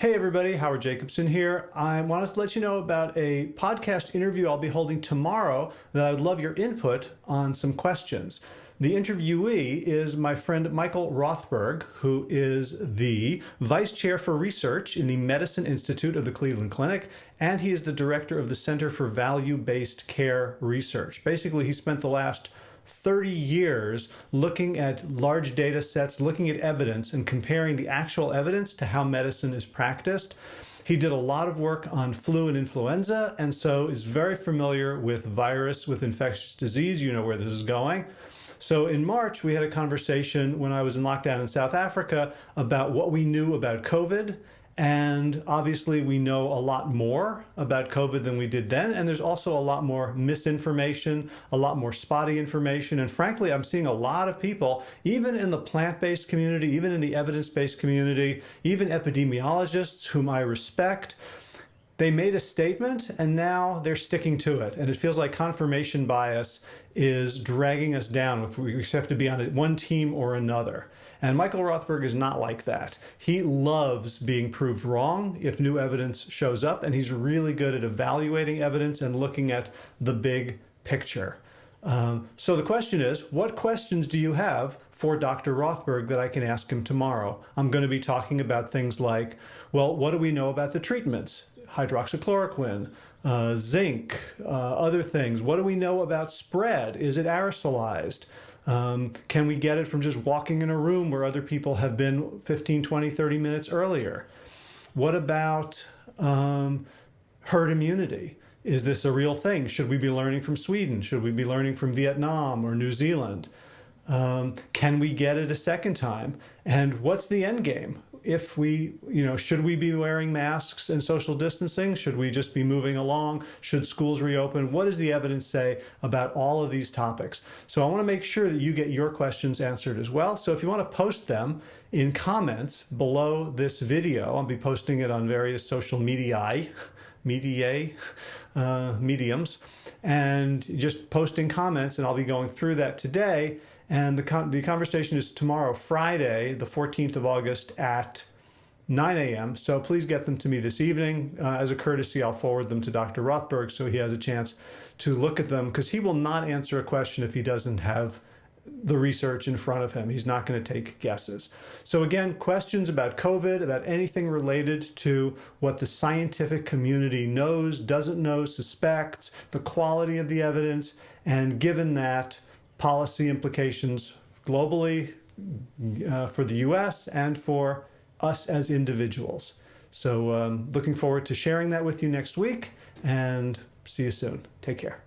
Hey everybody, Howard Jacobson here. I wanted to let you know about a podcast interview I'll be holding tomorrow that I would love your input on some questions. The interviewee is my friend Michael Rothberg, who is the Vice Chair for Research in the Medicine Institute of the Cleveland Clinic, and he is the Director of the Center for Value-Based Care Research. Basically, he spent the last 30 years looking at large data sets, looking at evidence and comparing the actual evidence to how medicine is practiced. He did a lot of work on flu and influenza and so is very familiar with virus, with infectious disease. You know where this is going. So in March, we had a conversation when I was in lockdown in South Africa about what we knew about COVID and obviously, we know a lot more about COVID than we did then. And there's also a lot more misinformation, a lot more spotty information. And frankly, I'm seeing a lot of people, even in the plant-based community, even in the evidence-based community, even epidemiologists whom I respect, they made a statement and now they're sticking to it. And it feels like confirmation bias is dragging us down. We have to be on one team or another. And Michael Rothberg is not like that. He loves being proved wrong if new evidence shows up, and he's really good at evaluating evidence and looking at the big picture. Um, so the question is, what questions do you have for Dr. Rothberg that I can ask him tomorrow? I'm going to be talking about things like, well, what do we know about the treatments? Hydroxychloroquine, uh, zinc, uh, other things. What do we know about spread? Is it aerosolized? Um, can we get it from just walking in a room where other people have been 15, 20, 30 minutes earlier? What about um, herd immunity? Is this a real thing? Should we be learning from Sweden? Should we be learning from Vietnam or New Zealand? Um, can we get it a second time? And what's the end game? If we, you know, should we be wearing masks and social distancing? Should we just be moving along? Should schools reopen? What does the evidence say about all of these topics? So I want to make sure that you get your questions answered as well. So if you want to post them in comments below this video, I'll be posting it on various social media, media, uh, mediums, and just posting comments, and I'll be going through that today and the, con the conversation is tomorrow, Friday, the 14th of August at 9 a.m. So please get them to me this evening. Uh, as a courtesy, I'll forward them to Dr. Rothberg so he has a chance to look at them because he will not answer a question if he doesn't have the research in front of him. He's not going to take guesses. So again, questions about COVID, about anything related to what the scientific community knows, doesn't know, suspects, the quality of the evidence, and given that, policy implications globally uh, for the US and for us as individuals. So um, looking forward to sharing that with you next week and see you soon. Take care.